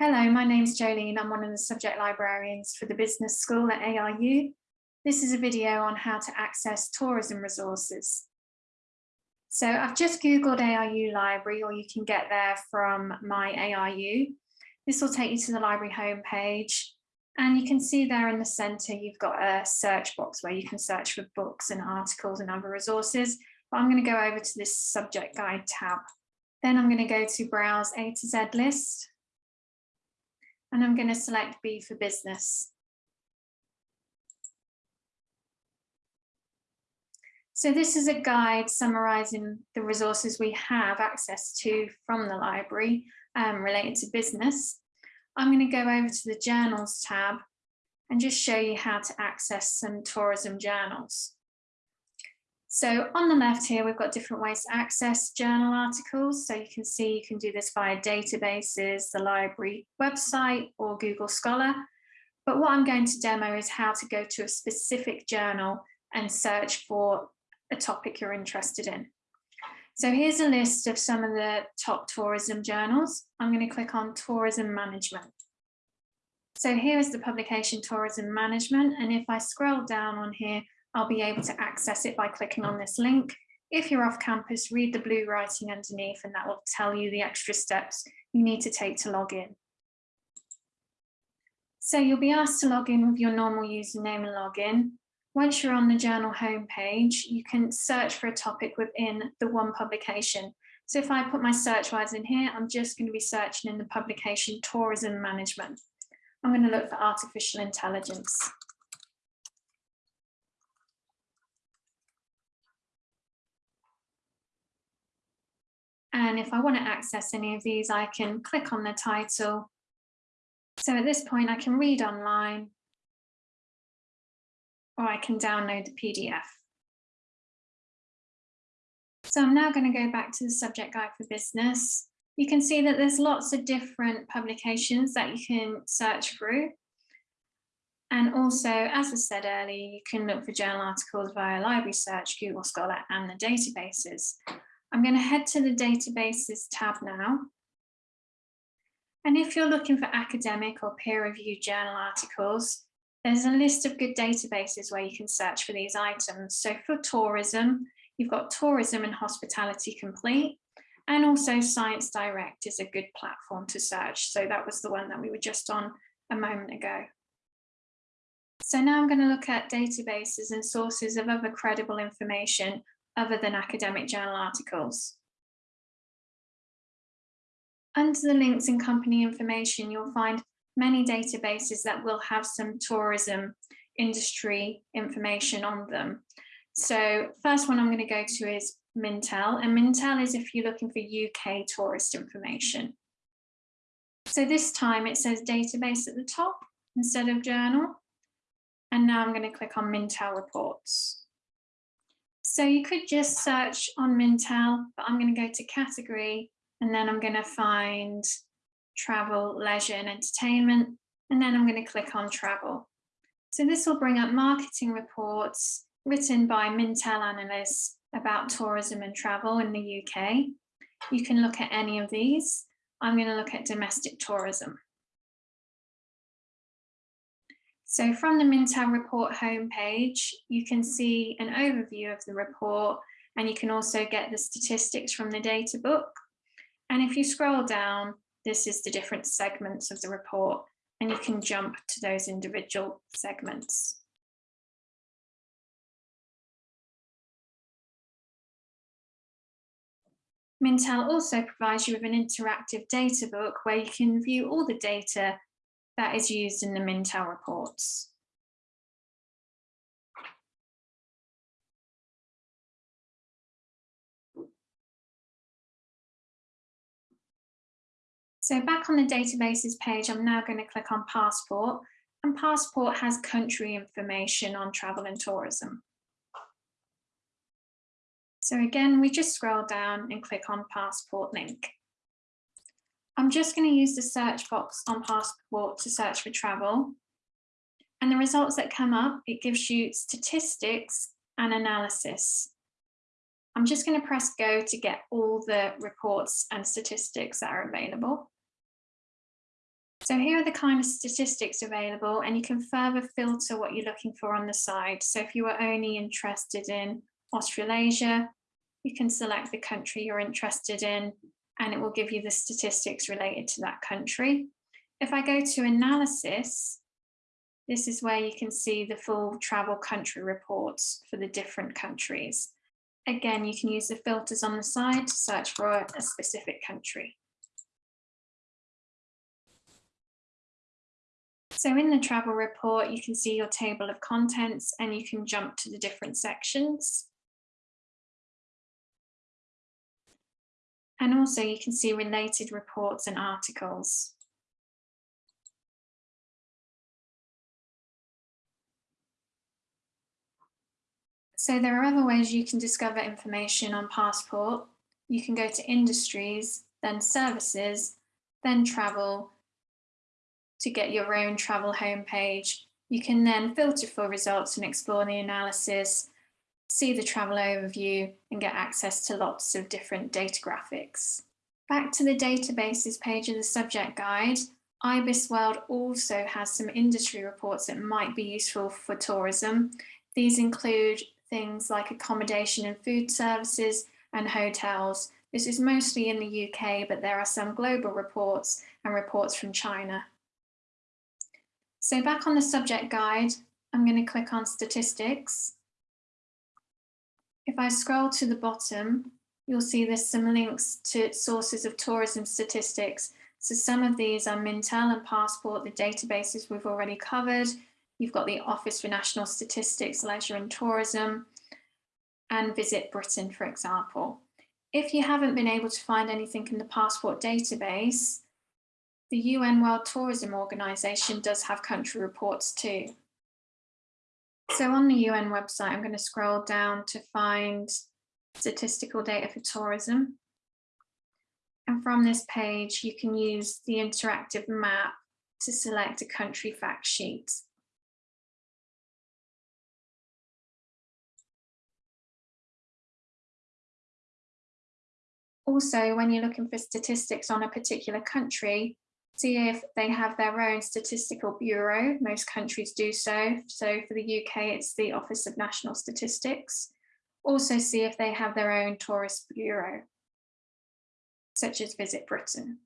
Hello, my name's Jolene. I'm one of the subject librarians for the business school at ARU. This is a video on how to access tourism resources. So I've just Googled ARU library or you can get there from my ARU. This will take you to the library homepage and you can see there in the center you've got a search box where you can search for books and articles and other resources. But I'm going to go over to this subject guide tab. Then I'm going to go to browse A to Z list and I'm going to select B for business. So this is a guide summarising the resources we have access to from the library um, related to business. I'm going to go over to the journals tab and just show you how to access some tourism journals. So on the left here, we've got different ways to access journal articles. So you can see you can do this via databases, the library website or Google Scholar. But what I'm going to demo is how to go to a specific journal and search for a topic you're interested in. So here's a list of some of the top tourism journals. I'm going to click on tourism management. So here is the publication tourism management. And if I scroll down on here, I'll be able to access it by clicking on this link. If you're off campus, read the blue writing underneath and that will tell you the extra steps you need to take to log in. So you'll be asked to log in with your normal username and login. Once you're on the journal homepage, you can search for a topic within the one publication. So if I put my search words in here, I'm just going to be searching in the publication tourism management. I'm going to look for artificial intelligence. And if I want to access any of these, I can click on the title. So at this point, I can read online or I can download the PDF. So I'm now going to go back to the subject guide for business. You can see that there's lots of different publications that you can search through. And also, as I said earlier, you can look for journal articles via library search, Google Scholar and the databases. I'm going to head to the databases tab now. And if you're looking for academic or peer-reviewed journal articles, there's a list of good databases where you can search for these items. So for tourism, you've got Tourism and Hospitality Complete, and also Science Direct is a good platform to search. So that was the one that we were just on a moment ago. So now I'm going to look at databases and sources of other credible information other than academic journal articles. Under the links and company information, you'll find many databases that will have some tourism industry information on them. So first one I'm going to go to is Mintel, and Mintel is if you're looking for UK tourist information. So this time it says database at the top instead of journal. And now I'm going to click on Mintel reports. So you could just search on Mintel, but I'm going to go to category and then I'm going to find travel, leisure and entertainment. And then I'm going to click on travel. So this will bring up marketing reports written by Mintel analysts about tourism and travel in the UK. You can look at any of these. I'm going to look at domestic tourism. So from the Mintel report homepage, you can see an overview of the report and you can also get the statistics from the data book. And if you scroll down, this is the different segments of the report and you can jump to those individual segments. Mintel also provides you with an interactive data book where you can view all the data that is used in the Mintel reports. So back on the databases page, I'm now going to click on Passport and Passport has country information on travel and tourism. So again, we just scroll down and click on Passport link. I'm just going to use the search box on Passport to search for travel. And the results that come up, it gives you statistics and analysis. I'm just going to press go to get all the reports and statistics that are available. So here are the kind of statistics available and you can further filter what you're looking for on the side. So if you are only interested in Australasia, you can select the country you're interested in and it will give you the statistics related to that country. If I go to analysis, this is where you can see the full travel country reports for the different countries. Again, you can use the filters on the side to search for a specific country. So in the travel report, you can see your table of contents and you can jump to the different sections. And also you can see related reports and articles. So there are other ways you can discover information on Passport. You can go to industries, then services, then travel to get your own travel homepage. You can then filter for results and explore the analysis, see the travel overview and get access to lots of different data graphics. Back to the databases page of the subject guide, IBIS World also has some industry reports that might be useful for tourism. These include things like accommodation and food services and hotels. This is mostly in the UK, but there are some global reports and reports from China. So back on the subject guide, I'm going to click on statistics. If I scroll to the bottom, you'll see there's some links to sources of tourism statistics. So some of these are Mintel and Passport, the databases we've already covered. You've got the Office for National Statistics, Leisure and Tourism, and Visit Britain, for example. If you haven't been able to find anything in the Passport database, the UN World Tourism Organization does have country reports too. So on the UN website, I'm going to scroll down to find statistical data for tourism. And from this page, you can use the interactive map to select a country fact sheet. Also, when you're looking for statistics on a particular country, see if they have their own statistical bureau. Most countries do so. So for the UK, it's the Office of National Statistics. Also see if they have their own tourist bureau, such as Visit Britain.